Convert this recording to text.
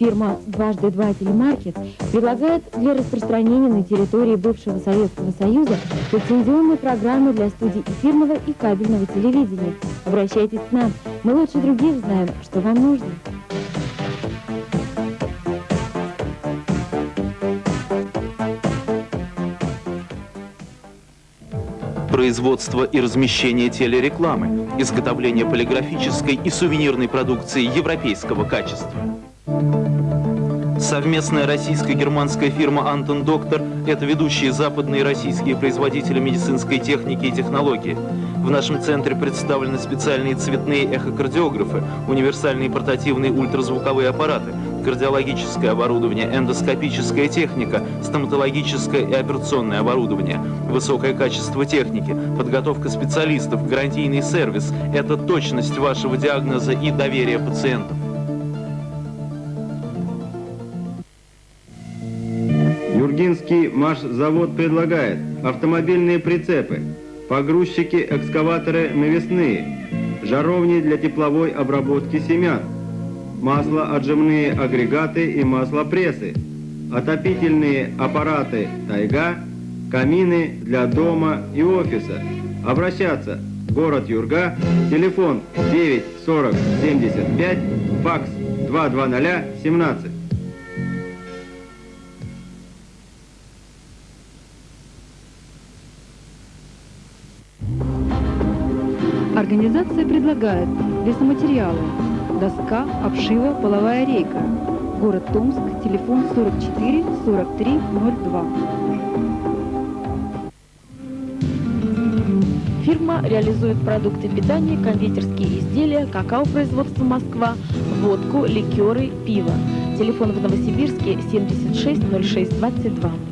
Фирма «Дважды два телемаркет» предлагает для распространения на территории бывшего Советского Союза лицензионные программы для студий эфирного и кабельного телевидения. Обращайтесь к нам, мы лучше других знаем, что вам нужно. производство и размещение телерекламы, изготовление полиграфической и сувенирной продукции европейского качества. Совместная российско-германская фирма «Антон Доктор» – это ведущие западные российские производители медицинской техники и технологий. В нашем центре представлены специальные цветные эхокардиографы, универсальные портативные ультразвуковые аппараты, кардиологическое оборудование, эндоскопическая техника, стоматологическое и операционное оборудование, высокое качество техники, подготовка специалистов, гарантийный сервис – это точность вашего диагноза и доверие пациентов. Юргинский машзавод предлагает автомобильные прицепы, погрузчики, экскаваторы навесные, жаровни для тепловой обработки семян, маслоотжимные агрегаты и маслопрессы, отопительные аппараты «Тайга», камины для дома и офиса. Обращаться. Город Юрга, телефон 9 40 75, факс 220 17. Организация предлагает лесоматериалы, доска, обшива, половая рейка. Город Томск, телефон 44 43 02. Фирма реализует продукты питания, кондитерские изделия, какао производства Москва, водку, ликеры, пиво. Телефон в Новосибирске 76 06 22.